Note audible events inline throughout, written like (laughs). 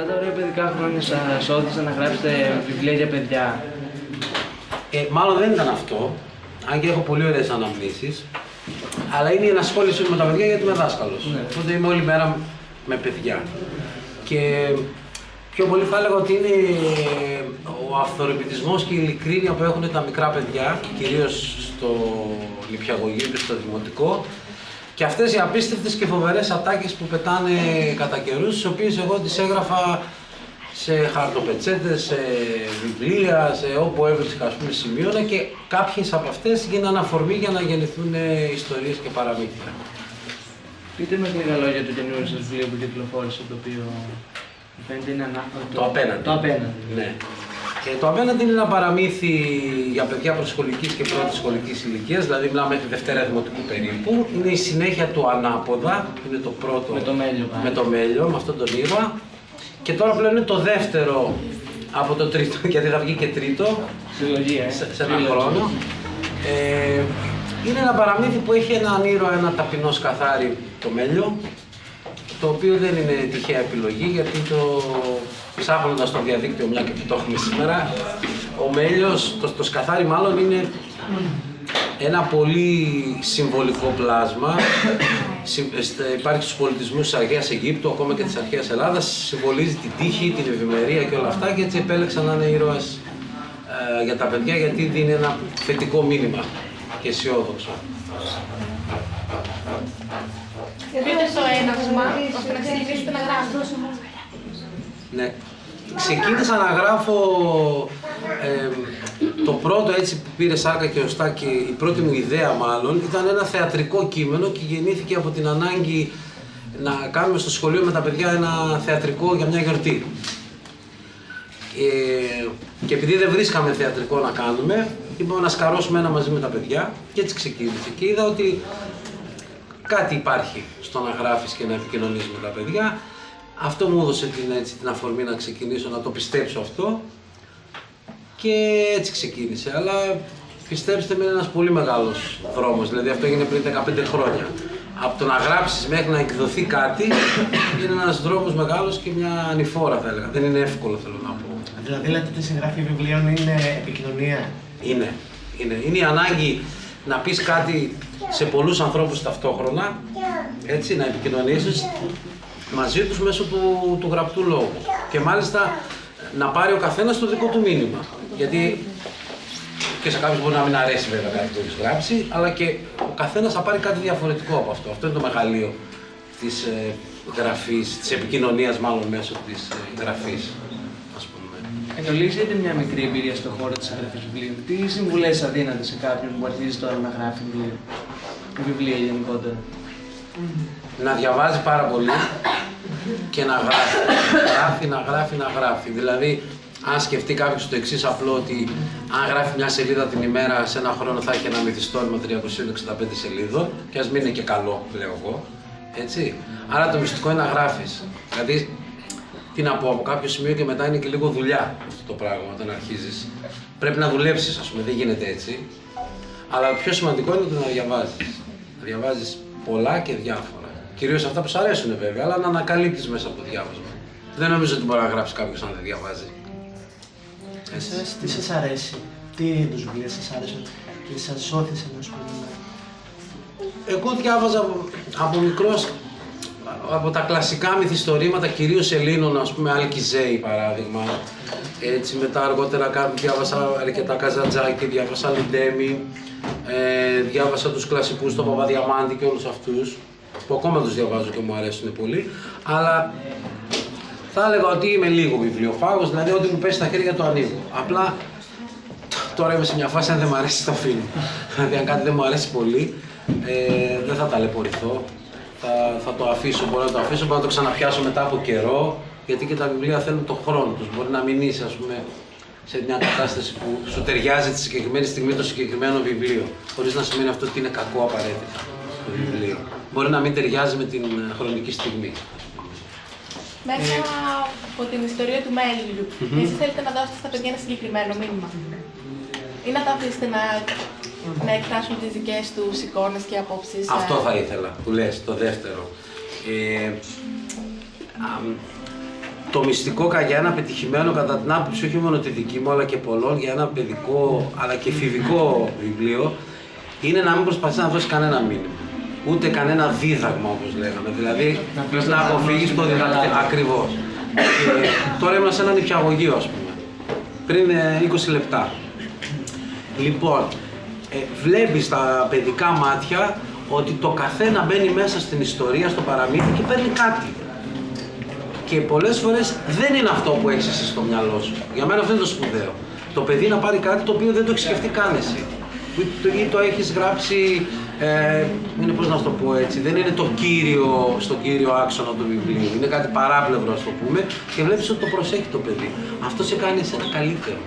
Και αυτά τα ωραία παιδικά χρόνια σας όθησαν να γράψετε βιβλία για παιδιά. Ε, μάλλον δεν ήταν αυτό, αν και έχω πολύ ωραίες αναμνήσεις, αλλά είναι η ενασχόληση μου με τα παιδιά γιατί είμαι δάσκαλος. Ναι. Οπότε είμαι όλη μέρα με παιδιά. Και πιο πολύ θα έλεγα ότι είναι ο αυθορεπιτισμός και η ειλικρίνεια που έχουν τα μικρά παιδιά, κυρίως στο νηπιαγωγείο και στο δημοτικό, και αυτές οι απίστευτες και φοβερές ατάκες που πετάνε κατά καιρούς, τις οποίες εγώ τις έγραφα σε χαρτοπετσέτες, σε βιβλία, σε όπου έβρισκα ας πούμε σημείωνα και κάποιες από αυτές γίνανε αφορμή για να γεννηθούν ε, ιστορίες και παραμύθια. Πείτε με λίγα λόγια το καινούριο σας βιβλίο που κυκλοφόρησε, το οποίο μου φαίνεται είναι ανά... Το απέναντι. Το απέναντι. Ναι. Και το απέναντι είναι ένα παραμύθι για παιδιά προσχολικής και πρώτης σχολικής ηλικίας, δηλαδή μιλάμε μέχρι Δευτέρα Δημοτικού περίπου. Είναι η συνέχεια του Ανάποδα, είναι το πρώτο Με το μέλιο πάλι. με το μέλιο, με αυτόν τον ήρωα. Και τώρα πλέον είναι το δεύτερο από το τρίτο, (laughs) γιατί θα βγει και τρίτο Συλλογία, ε. σε, σε ένα Τρίλογη. χρόνο. Ε, είναι ένα παραμύθι που έχει έναν ήρωα, ένα ταπεινός σκαθάρι, το μέλιο, το οποίο δεν είναι τυχαία επιλογή, γιατί το ψάχνοντας στο διαδίκτυο, μια και που το έχουμε σήμερα, ο μέλιος, το, το σκαθάρι μάλλον είναι ένα πολύ συμβολικό πλάσμα. Συ- στε- Υπάρχει στους πολιτισμούς της αρχαίας Αιγύπτου, ακόμα και της αρχαίας Ελλάδας, συμβολίζει την τύχη, την ευημερία και όλα αυτά και έτσι επέλεξα να είναι ήρωας ε, για τα παιδιά γιατί δίνει ένα θετικό μήνυμα και αισιόδοξο. Πείτε το έναυσμα, ώστε να ξεκινήσετε να γράφετε. Ναι. Ξεκίνησα να γράφω ε, το πρώτο έτσι που πήρε σάρκα και οστά και η πρώτη μου ιδέα μάλλον ήταν ένα θεατρικό κείμενο και γεννήθηκε από την ανάγκη να κάνουμε στο σχολείο με τα παιδιά ένα θεατρικό για μια γιορτή. Ε, και επειδή δεν βρίσκαμε θεατρικό να κάνουμε, είπαμε να σκαρώσουμε ένα μαζί με τα παιδιά και έτσι ξεκίνησε. Και είδα ότι κάτι υπάρχει στο να γράφεις και να επικοινωνείς με τα παιδιά. Αυτό μου έδωσε την, έτσι, την αφορμή να ξεκινήσω, να το πιστέψω αυτό και έτσι ξεκίνησε. Αλλά πιστέψτε με είναι ένας πολύ μεγάλος δρόμος, δηλαδή αυτό έγινε πριν 15 χρόνια. Από το να γράψεις μέχρι να εκδοθεί κάτι είναι ένας δρόμος μεγάλος και μια ανηφόρα θα έλεγα. Δεν είναι εύκολο θέλω να πω. Δηλαδή λέτε ότι η συγγραφή βιβλίων είναι επικοινωνία. Είναι. Είναι, είναι η ανάγκη να πεις κάτι σε πολλούς ανθρώπους ταυτόχρονα, έτσι, να επικοινωνήσεις μαζί τους μέσω του, του γραπτού λόγου. Και μάλιστα να πάρει ο καθένας το δικό του μήνυμα. Γιατί και σε κάποιους μπορεί να μην αρέσει βέβαια κάτι που έχεις γράψει, αλλά και ο καθένας θα πάρει κάτι διαφορετικό από αυτό. Αυτό είναι το μεγαλείο της ε, γραφής, της επικοινωνίας μάλλον μέσω της ε, γραφής, ας πούμε. Εν ολίγης, έχετε μια μικρή εμπειρία στον χώρο της εγγραφής βιβλίων. Τι συμβουλές θα δίνατε σε κάποιον που αρχίζει τώρα να γράφει βιβλία, βιβλία γενικότερα; Να διαβάζει πάρα πολύ και να γράφει. γράφει, να γράφει, να γράφει. Δηλαδή, αν σκεφτεί κάποιος το εξής απλό ότι αν γράφει μια σελίδα την ημέρα, σε ένα χρόνο θα έχει ένα μυθιστόρημα 365 σελίδων, και ας μην είναι και καλό, λέω εγώ. Έτσι. Άρα το μυστικό είναι να γράφεις. Δηλαδή, τι να πω, από κάποιο σημείο και μετά είναι και λίγο δουλειά αυτό το πράγμα όταν αρχίζεις. Πρέπει να δουλέψεις, ας πούμε, δεν γίνεται έτσι. Αλλά το πιο σημαντικό είναι το να διαβάζεις. Να διαβάζεις πολλά και διάφορα. Κυρίως αυτά που σου αρέσουν βέβαια, αλλά να ανακαλύπτεις μέσα από το διάβασμα. Δεν νομίζω ότι μπορεί να γράψει κάποιος αν δεν διαβάζει. Έτσι. Εσάς τι σας αρέσει, τι είδους βιβλία σας άρεσαν και σας όθησε να ασχοληθείτε. Εγώ διάβαζα από, από μικρός από τα κλασικά μυθιστορήματα, κυρίως Ελλήνων, ας πούμε, Αλκιζέη παράδειγμα. Έτσι, μετά αργότερα κάπου διάβασα αρκετά Καζαντζάκη, διάβασα Λιντέμι, ε, διάβασα τους κλασικούς, τον Παπαδιαμάντη και όλους αυτούς, που ακόμα τους διαβάζω και μου αρέσουν πολύ. Αλλά θα έλεγα ότι είμαι λίγο βιβλιοφάγος, δηλαδή ό,τι μου πέσει στα χέρια το ανοίγω. Απλά τώρα είμαι σε μια φάση αν δεν μου αρέσει το αφήνω. δηλαδή αν κάτι δεν μου αρέσει πολύ, ε, δεν θα ταλαιπωρηθώ. Θα, θα το αφήσω, μπορώ να το αφήσω, μπορώ να το ξαναπιάσω μετά από καιρό, γιατί και τα βιβλία θέλουν τον χρόνο τους. Μπορεί να μην είσαι, ας πούμε, σε μια κατάσταση που σου ταιριάζει τη συγκεκριμένη στιγμή το συγκεκριμένο βιβλίο, χωρίς να σημαίνει αυτό ότι είναι κακό απαραίτητα το βιβλίο. Μπορεί να μην ταιριάζει με την ε, χρονική στιγμή. Μέσα από την ιστορία του μέλιου, εσείς θέλετε να δώσετε στα παιδιά ένα συγκεκριμένο μήνυμα; Ή να τα αφήσετε να, να εκφράσουν τις δικές τους εικόνες και απόψεις. ε, Αυτό θα ήθελα που λες, το δεύτερο. Ε, αμ, το μυστικό κα- για ένα πετυχημένο κατά την άποψη όχι μόνο τη δική μου αλλά και πολλών για ένα παιδικό αλλά και εφηβικό βιβλίο είναι να μην προσπαθείς να δώσει κανένα μήνυμα. Ούτε κανένα δίδαγμα όπως λέγαμε. Δηλαδή Να πεις να το αποφύγεις το διδακτικό. διδακτικό. Ακριβώς. Και τώρα ήμουν σε έναν νηπιαγωγείο ας πούμε. Πριν ε, 20 λεπτά. Λοιπόν, ε, βλέπεις τα παιδικά μάτια ότι το καθένα μπαίνει μέσα στην ιστορία, στο παραμύθι και παίρνει κάτι. Και πολλές φορές δεν είναι αυτό που έχεις εσύ στο μυαλό σου. Για μένα αυτό είναι το σπουδαίο. Το παιδί να πάρει κάτι το οποίο δεν το έχει σκεφτεί καν εσύ. Ή το, ή το έχεις γράψει, ε, είναι πώς να σου το πω έτσι, δεν είναι το κύριο, στο κύριο άξονα του βιβλίου. Είναι κάτι παράπλευρο ας το πούμε και βλέπεις ότι το προσέχει το παιδί. Αυτό σε κάνει εσένα καλύτερο.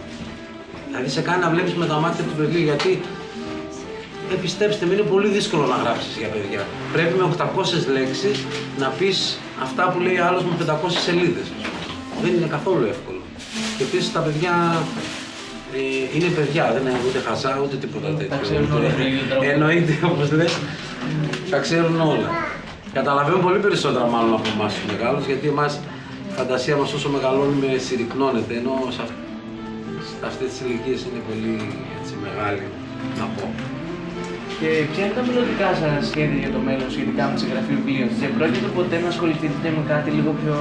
Δηλαδή σε κάνει να βλέπεις με τα μάτια του παιδιού γιατί ε, πιστέψτε με, είναι πολύ δύσκολο να γράψεις για παιδιά. Πρέπει με 800 λέξεις να πεις αυτά που λέει άλλος με 500 σελίδες. ας πούμε. Δεν είναι καθόλου εύκολο. Και επίσης τα παιδιά ε, είναι παιδιά, δεν είναι ούτε χαζά ούτε τίποτα Τα τέτοιο. ξέρουν όλα το ίδιο τρόπο. Εννοείται όπως λες, τα ξέρουν όλα. Καταλαβαίνουν πολύ περισσότερα μάλλον από εμάς τους μεγάλους, γιατί εμάς η φαντασία μας όσο μεγαλώνουμε συρρυκνώνεται, ενώ σε, αυ- σε αυτές τις ηλικίες είναι πολύ έτσι, μεγάλη, να πω. Και ποια είναι τα μελλοντικά σας σχέδια για το μέλλον σχετικά με τη συγγραφή βιβλίων, και πρόκειται ποτέ να ασχοληθείτε με κάτι λίγο πιο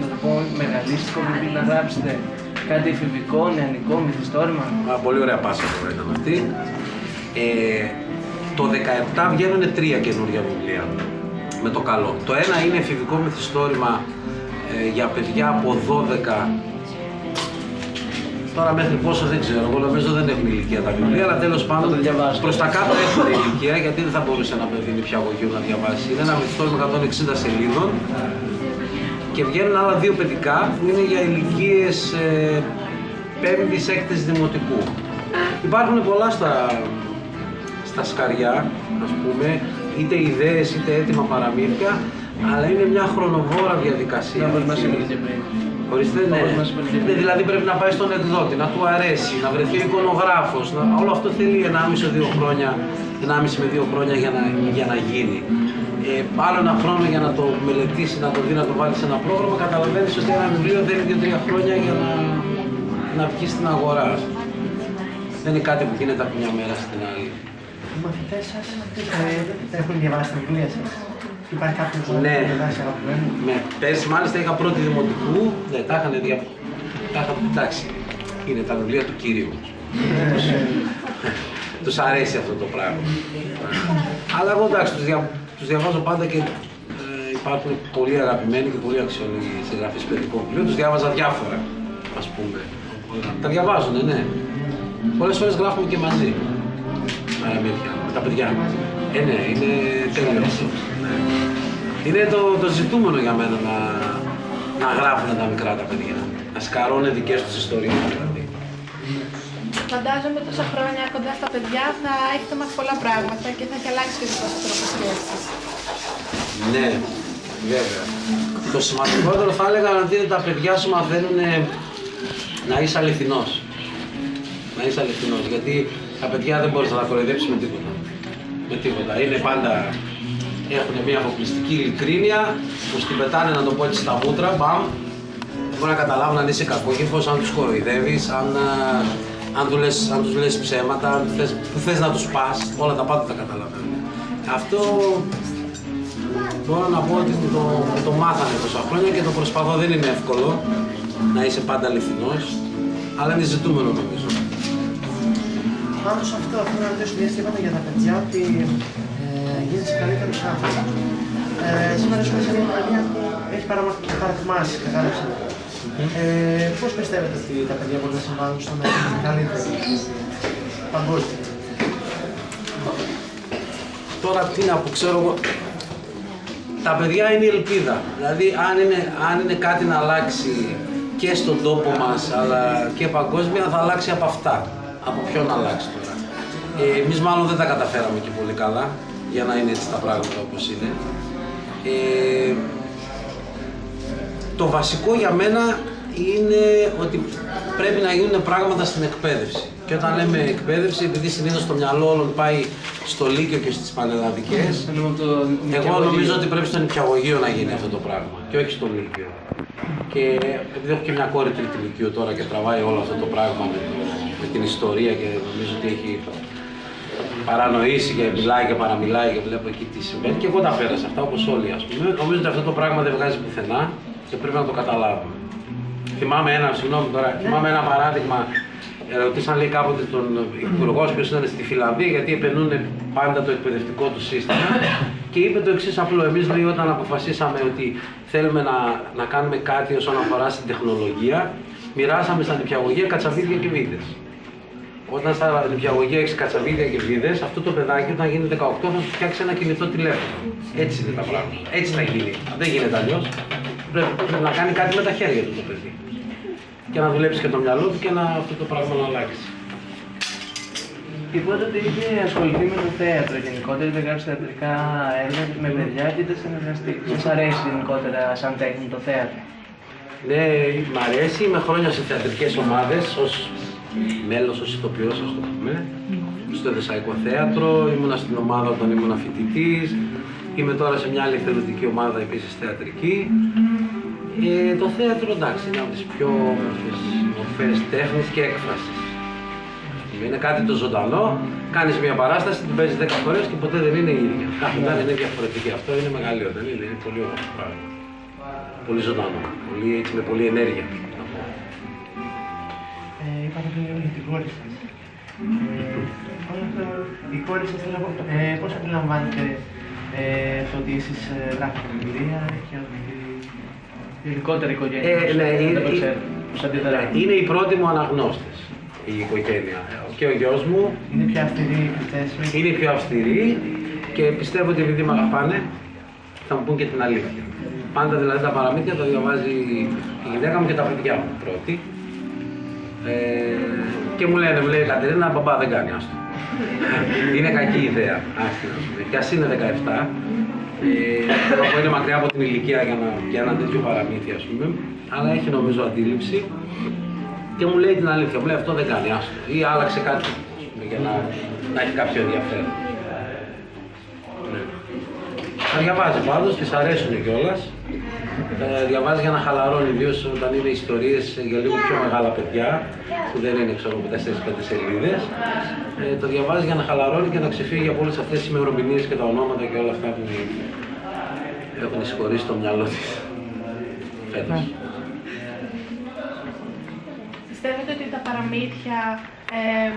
να το πω, μεγαλίστικο βιβλίο να γράψετε, κάτι εφηβικό, νεανικό, μυθιστόρημα; Α, πολύ ωραία πάσα τώρα ήταν αυτή. Ε, το 17 βγαίνουν τρία καινούργια βιβλία με το καλό. Το ένα είναι εφηβικό μυθιστόρημα ε, για παιδιά από 12 Τώρα μέχρι πόσο δεν ξέρω, εγώ νομίζω δεν έχουν ηλικία τα βιβλία, αλλά τέλος πάντων Θα το διαβάσω. προς τα κάτω έχουν ηλικία, γιατί δεν θα μπορούσε ένα παιδί νηπιαγωγείο να διαβάσει. Είναι ένα μυθιστόρημα 160 σελίδων και βγαίνουν άλλα δύο παιδικά που είναι για ηλικίες ε, 5η, 6η δημοτικού. Υπάρχουν πολλά στα, στα σκαριά, ας πούμε, είτε ιδέες είτε έτοιμα παραμύθια, αλλά είναι μια χρονοβόρα διαδικασία. Να μας αυτή. είπατε και πριν. Ορίστε, ναι. Όπως μας είπατε και πριν. Δηλαδή πρέπει να πάει στον εκδότη, να του αρέσει, να βρεθεί ο εικονογράφος. Να... Όλο αυτό θέλει 1,5-2 χρόνια, 1,5 με 2 χρόνια για να, για να γίνει. Ε, άλλο ένα χρόνο για να το μελετήσεις, να το δει, να το βάλεις σε ένα πρόγραμμα. Καταλαβαίνεις ότι ένα βιβλίο θέλει 2-3 χρόνια για να, να βγει στην αγορά. Δεν είναι κάτι που γίνεται από μια μέρα στην άλλη. Οι μαθητές σας ε, έχουν διαβάσει τα βιβλία σας. Υπάρχει κάποιος που Ναι. έχει διαβάσει αγαπημένο. Με, πέρσι μάλιστα είχα πρώτη δημοτικού, ναι, τα είχαν δια... τα είχα... εντάξει, είναι τα βιβλία του Κυρίου. τους αρέσει αυτό το πράγμα. Αλλά εγώ εντάξει, τους, δια... τους διαβάζω πάντα και ε, υπάρχουν πολύ αγαπημένοι και πολύ αξιόλογοι συγγραφείς παιδικών βιβλίων. Τους διάβαζα διάφορα, ας πούμε. Τα διαβάζουν, ναι. Πολλές φορές γράφουμε και μαζί. Παραμύθια, με τα παιδιά. Ε, ναι, είναι τέλειος αυτό. Ναι. Είναι το, το ζητούμενο για μένα να, να γράφουν τα μικρά τα παιδιά. Να σκαρώνουν δικές τους ιστορίες δηλαδή. Φαντάζομαι τόσα χρόνια κοντά στα παιδιά θα έχετε μάθει πολλά πράγματα και θα έχει αλλάξει και ο δικός σας τρόπος σκέψης. Ναι, βέβαια. Το σημαντικότερο θα έλεγα ότι είναι τα παιδιά σου μαθαίνουν να είσαι αληθινός. Να είσαι αληθινός, γιατί τα παιδιά δεν μπορείς να τα κοροϊδέψεις με τίποτα. Με τίποτα. Είναι πάντα, έχουν μια αποκλειστική ειλικρίνεια που στην πετάνε να το πω έτσι στα μούτρα, μπαμ. Δεν μπορεί να καταλάβουν αν είσαι κακόκυφος, αν τους κοροϊδεύεις, αν, α, αν, του λες, αν τους λες ψέματα, αν θες, που θες να τους πας, όλα τα πάντα τα καταλαβαίνουν. Αυτό Μπορώ να πω ότι το, το μάθανε τόσα χρόνια και το προσπαθώ. Δεν είναι εύκολο να είσαι πάντα αληθινός, αλλά είναι ζητούμενο νομίζω. Πάνω σε αυτό, θέλω να ρωτήσω μια είπατε για τα παιδιά ότι ε, γίνεσαι καλύτερο άνθρωπο. Ε, σήμερα σου σε μια παιδιά που έχει παραμα- παραθυμάσει, κατάλαβες. Ε, Πώς πιστεύετε ότι τα παιδιά μπορούν να συμβάλλουν στο να είναι καλύτερο παγκόσμια. Τώρα τι να πω, ξέρω εγώ, τα παιδιά είναι η ελπίδα. Δηλαδή αν είναι, αν είναι κάτι να αλλάξει και στον τόπο μας αλλά και παγκόσμια θα αλλάξει από αυτά. Από ποιον να αλλάξει τώρα. Ε, εμείς μάλλον δεν τα καταφέραμε και πολύ καλά για να είναι έτσι τα πράγματα όπως είναι. Ε, το βασικό για μένα είναι ότι πρέπει να γίνουν πράγματα στην εκπαίδευση. Και όταν λέμε εκπαίδευση, επειδή συνήθως το μυαλό όλων πάει στο Λύκειο και στις πανελλαδικές, εγώ νομίζω ότι πρέπει στο νηπιαγωγείο να γίνει αυτό το πράγμα και όχι στο Λύκειο. Και επειδή έχω και μια κόρη τρίτη Λυκείου τώρα και τραβάει όλο αυτό το πράγμα με, το, με την ιστορία και νομίζω ότι έχει παρανοήσει και μιλάει και παραμιλάει και βλέπω εκεί τι συμβαίνει. Και εγώ τα πέρασα αυτά όπως όλοι ας πούμε. Νομίζω ότι αυτό το πράγμα δεν βγάζει πουθενά και πρέπει να το καταλάβουμε. Θυμάμαι ένα, συγγνώμη τώρα, θυμάμαι ένα παράδειγμα ρωτήσαν λέει κάποτε τον υπουργό ποιος ήταν στη Φιλανδία γιατί επενούν πάντα το εκπαιδευτικό του σύστημα και είπε το εξής απλό. Εμείς λέει όταν αποφασίσαμε ότι θέλουμε να, να κάνουμε κάτι όσον αφορά στην τεχνολογία, μοιράσαμε στα νηπιαγωγεία κατσαβίδια και βίδε. Όταν στα νηπιαγωγεία έχεις κατσαβίδια και βίδε, αυτό το παιδάκι όταν γίνει 18 θα σου φτιάξει ένα κινητό τηλέφωνο. Έτσι είναι τα πράγματα. Έτσι θα γίνει. Δεν γίνεται αλλιώς. Πρέπει, πρέπει να κάνει κάτι με τα χέρια του το παιδί και να δουλέψει και το μυαλό του και να αυτό το πράγμα να αλλάξει. Είπατε ότι είχε ασχοληθεί με το θέατρο γενικότερα, είτε γράψει θεατρικά έργα με παιδιά και είτε συνεργαστεί. Σας αρέσει γενικότερα σαν τέχνη το θέατρο; Ναι, μ' αρέσει. Είμαι χρόνια σε θεατρικές ομάδες ως μέλος, ως ηθοποιός, ας το πούμε. Στο Δεσαϊκό Θέατρο, ήμουνα στην ομάδα όταν ήμουν φοιτητής. Είμαι τώρα σε μια άλλη θεωρητική ομάδα επίσης θεατρική. Ε, το θέατρο εντάξει είναι από τις πιο όμορφες μορφές τέχνης και έκφρασης. Είναι κάτι το ζωντανό, κάνεις μια παράσταση, την παίζεις 10 φορές και ποτέ δεν είναι η ίδια. Κάθε μέρα είναι διαφορετική. Αυτό είναι μεγαλείο, δεν είναι, είναι πολύ όμορφο πράγμα. Πολύ ζωντανό, πολύ, έτσι, με πολλή ενέργεια. Ε, είπατε πριν λίγο για την κόρη σας. Ε, η κόρη σας, ε, πώς αντιλαμβάνετε ε, το ότι εσείς ε, γράφετε βιβλία και ότι Ειδικότερα η οικογένεια. Ε, ναι, είναι, ναι, είναι οι πρώτοι μου αναγνώστες η οικογένεια. Και ο γιος μου είναι πιο αυστηρή η Είναι πιο αυστηρή και πιστεύω ότι επειδή με αγαπάνε θα μου πούν και την αλήθεια. Πάντα δηλαδή τα παραμύθια τα διαβάζει η γυναίκα μου και τα παιδιά μου πρώτη. Ε, και μου λένε, μου λέει η Κατερίνα, μπαμπά δεν κάνει άστο. είναι κακή ιδέα, Και ας είναι 17, ε, είναι μακριά από την ηλικία για, να, για ένα τέτοιο παραμύθι, ας πούμε, αλλά έχει νομίζω αντίληψη και μου λέει την αλήθεια, μου λέει αυτό δεν κάνει, άστο, ή άλλαξε κάτι για να, να έχει κάποιο ενδιαφέρον. Ναι. Θα διαβάζει πάντως, της αρέσουν κιόλας. Ε, διαβάζεις για να χαλαρώνει, ιδίω όταν είναι ιστορίες για λίγο πιο μεγάλα παιδιά, που δεν είναι ξέρω 4-5 σελίδες. Ε, το διαβάζεις για να χαλαρώνει και να ξεφύγει από όλες αυτές τις ημερομηνίες και τα ονόματα και όλα αυτά που έχουν συγχωρήσει το μυαλό της. Φέτος. Ναι. Πιστεύετε ότι τα παραμύθια ε,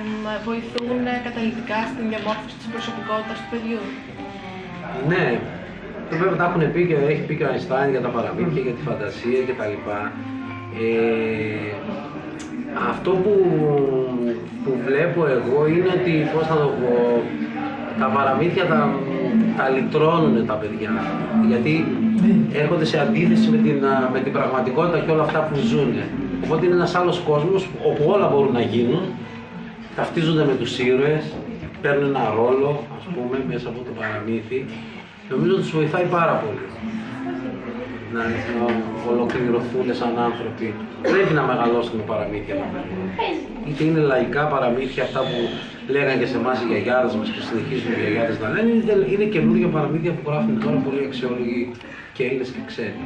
βοηθούν καταλητικά στην διαμόρφωση της προσωπικότητας του παιδιού; Ναι, το βέβαια τα έχουν πει και έχει πει και ο Αϊνστάιν για τα παραμύθια, για τη φαντασία κτλ. Ε, αυτό που, που βλέπω εγώ είναι ότι, πώς θα το πω, τα παραμύθια τα, τα λυτρώνουν τα παιδιά. Γιατί έρχονται σε αντίθεση με την, με την πραγματικότητα και όλα αυτά που ζουν. Οπότε είναι ένας άλλος κόσμος όπου όλα μπορούν να γίνουν, ταυτίζονται με τους ήρωες, παίρνουν ένα ρόλο, ας πούμε, μέσα από το παραμύθι Νομίζω ότι τους βοηθάει πάρα πολύ να, να ολοκληρωθούν σαν άνθρωποι. Πρέπει να μεγαλώσουν τα παραμύθια μα. Είτε είναι λαϊκά παραμύθια, αυτά που λέγανε και σε εμάς οι γιαγιάδες μας και συνεχίζουν οι γιαγιάδες να λένε, είτε είναι καινούργια παραμύθια που γράφουν τώρα πολύ αξιόλογοι και Έλληνε και ξένοι.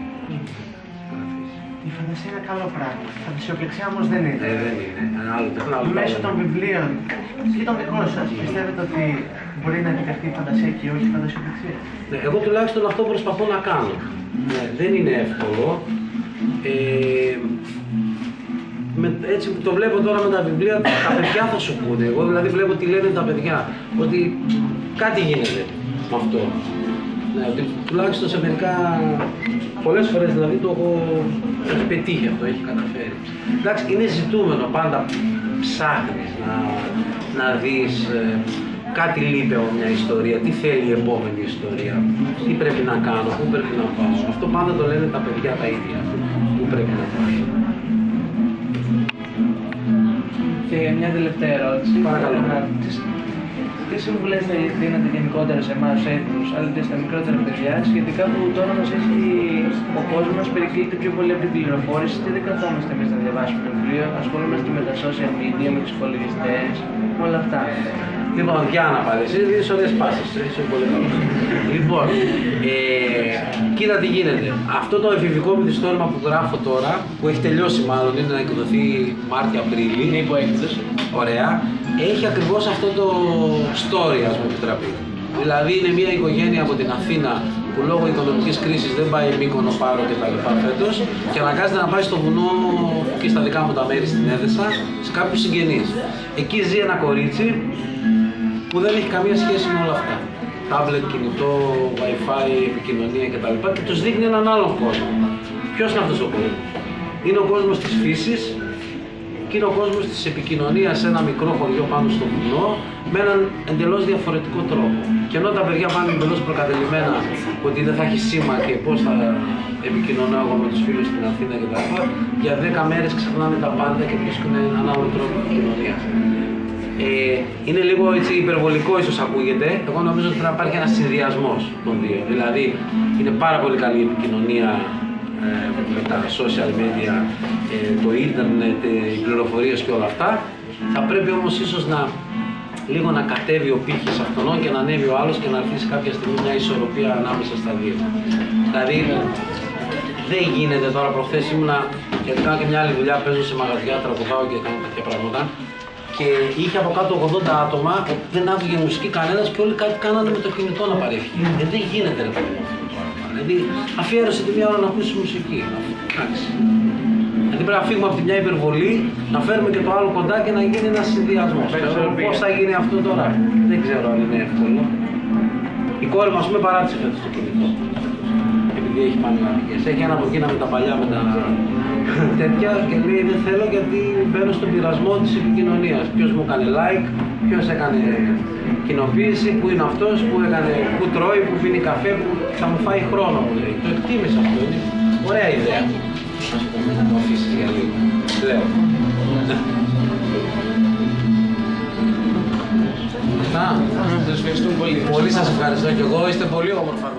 Η φαντασία είναι καλό πράγμα. Η φαντασιοπληξία όμως δεν είναι. Ε, δεν είναι. Ένα άλλο, άλλο Μέσω των βιβλίων ή των δικών σας, πιστεύετε ότι μπορεί να επιτευχθεί η φαντασία και όχι η φαντασιοπληξία. Ναι, εγώ τουλάχιστον αυτό προσπαθώ να κάνω. Ναι, δεν είναι εύκολο. Ε, με, έτσι το βλέπω τώρα με τα βιβλία, τα παιδιά θα σου πούνε. Εγώ δηλαδή βλέπω τι λένε τα παιδιά, ότι κάτι γίνεται με αυτό. Ναι, ότι τουλάχιστον σε μερικά, πολλές φορές δηλαδή το έχω έχει πετύχει αυτό, έχει καταφέρει. Εντάξει, είναι ζητούμενο, πάντα ψάχνεις να, να δεις ε, κάτι λείπει από μια ιστορία, τι θέλει η επόμενη ιστορία, τι πρέπει να κάνω, πού πρέπει να πάω; Αυτό πάντα το λένε τα παιδιά τα ίδια, πού πρέπει να πάω; Και μια τελευταία ερώτηση. Παρακαλώ. τι συμβουλές θα δίνετε γενικότερα σε εμάς του έθνους, αλλά και στα μικρότερα παιδιά, σχετικά που τώρα μα έχει ο κόσμος μα περικλείται πιο πολύ από την πληροφόρηση και δεν καθόμαστε εμείς να διαβάσουμε το βιβλίο, ασχολούμαστε με τα social media, με του υπολογιστές, με όλα αυτά. Λοιπόν, για να πάρει, εσύ δίνεις ωραίες πάσες, είσαι πολύ καλό. λοιπόν, ε, κοίτα τι γίνεται. Αυτό το εφηβικό μυθιστόρημα που γράφω τώρα, που έχει τελειώσει μάλλον, είναι να εκδοθεί Μάρτιο-Απρίλη. Είναι υποέκδοση. Ωραία. Έχει ακριβώς αυτό το story, ας πούμε, επιτραπεί. Δηλαδή είναι μια οικογένεια από την Αθήνα που λόγω οικονομικής κρίσης δεν πάει Μύκονο, Πάρο και τα λοιπά φέτος και αναγκάζεται να πάει στο βουνό και στα δικά μου τα μέρη στην Έδεσα σε κάποιους συγγενείς. Εκεί ζει ένα κορίτσι που δεν έχει καμία σχέση με όλα αυτά. Τάμπλετ, κινητό, wifi, επικοινωνία κτλ. Και, και τους δείχνει έναν άλλον κόσμο. Ποιος είναι αυτός ο κόσμος; Είναι ο κόσμος της φύσης, και είναι ο κόσμος της επικοινωνίας σε ένα μικρό χωριό πάνω στο βουνό με έναν εντελώς διαφορετικό τρόπο. Και ενώ τα παιδιά πάνε εντελώς προκατελημένα ότι δεν θα έχει σήμα και πώς θα επικοινωνώ εγώ με τους φίλους στην Αθήνα κτλ. Για 10 μέρες ξεχνάνε τα πάντα και βρίσκουν έναν άλλο τρόπο επικοινωνίας. Ε, είναι λίγο έτσι υπερβολικό ίσως ακούγεται. Εγώ νομίζω ότι πρέπει να υπάρχει ένας συνδυασμός των δύο. Δηλαδή είναι πάρα πολύ καλή η επικοινωνία ε, με τα social media, ε, το ίντερνετ, ε, οι πληροφορίες και όλα αυτά. Θα πρέπει όμως ίσως να λίγο να κατέβει ο πύχης αυτόν και να ανέβει ο άλλος και να αρχίσει κάποια στιγμή μια ισορροπία ανάμεσα στα δύο. Δηλαδή δεν γίνεται τώρα προχθές ήμουνα και κάνω και μια άλλη δουλειά, παίζω σε μαγαζιά, τραγουδάω και κάνω τέτοια πράγματα και είχε από κάτω 80 άτομα, δεν άκουγε μουσική κανένας και όλοι κάτι κάνανε με το κινητό να παρεύχει. Ε, δεν γίνεται ρε παιδί μου αυτό το πράγμα. Δηλαδή αφιέρωσε τη μία ώρα να ακούσει μουσική. Εντάξει. Δηλαδή πρέπει να φύγουμε από τη μια υπερβολή, να φέρουμε και το άλλο κοντά και να γίνει ένας συνδυασμός. Πώς θα γίνει αυτό τώρα, δεν ξέρω αν είναι εύκολο. Η κόρη μας πούμε παράτησε φέτος το κινητό. Επειδή έχει πανελλαδικές. Έχει ένα από εκείνα με τα παλιά με τα (laughs) τέτοια και λέει δεν θέλω γιατί μπαίνω στον πειρασμό της επικοινωνίας. Ποιος μου έκανε like, ποιος έκανε κοινοποίηση, πού είναι αυτός, πού, έκανε, πού τρώει, πού πίνει καφέ, που θα μου φάει χρόνο μου λέει. Το εκτίμησα αυτό, είναι ωραία ιδέα. Ας πούμε να το αφήσεις για λίγο. Λέω. Αυτά. Σας ευχαριστούμε πολύ. Πολύ σας ευχαριστώ και εγώ, είστε πολύ όμορφα.